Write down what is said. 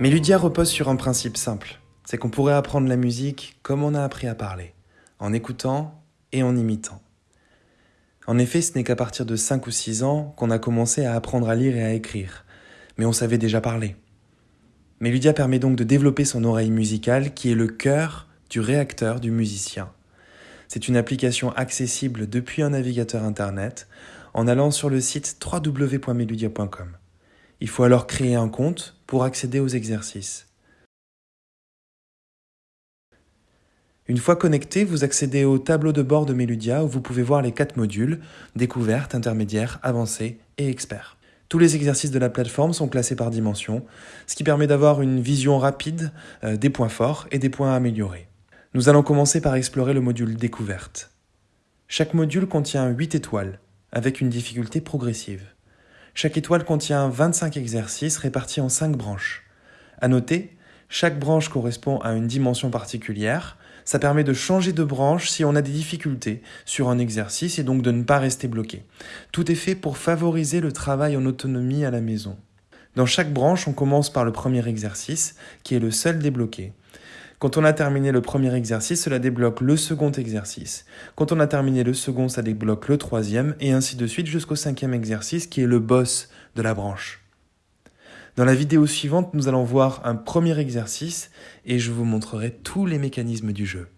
Meludia repose sur un principe simple, c'est qu'on pourrait apprendre la musique comme on a appris à parler, en écoutant et en imitant. En effet, ce n'est qu'à partir de 5 ou 6 ans qu'on a commencé à apprendre à lire et à écrire, mais on savait déjà parler. Meludia permet donc de développer son oreille musicale qui est le cœur du réacteur du musicien. C'est une application accessible depuis un navigateur internet en allant sur le site www.meludia.com. Il faut alors créer un compte pour accéder aux exercices. Une fois connecté, vous accédez au tableau de bord de Meludia où vous pouvez voir les quatre modules découverte, intermédiaire, avancé et expert. Tous les exercices de la plateforme sont classés par dimension, ce qui permet d'avoir une vision rapide euh, des points forts et des points à améliorer. Nous allons commencer par explorer le module découverte. Chaque module contient 8 étoiles, avec une difficulté progressive. Chaque étoile contient 25 exercices répartis en 5 branches. À noter, chaque branche correspond à une dimension particulière. Ça permet de changer de branche si on a des difficultés sur un exercice et donc de ne pas rester bloqué. Tout est fait pour favoriser le travail en autonomie à la maison. Dans chaque branche, on commence par le premier exercice, qui est le seul débloqué. Quand on a terminé le premier exercice, cela débloque le second exercice. Quand on a terminé le second, ça débloque le troisième, et ainsi de suite jusqu'au cinquième exercice qui est le boss de la branche. Dans la vidéo suivante, nous allons voir un premier exercice et je vous montrerai tous les mécanismes du jeu.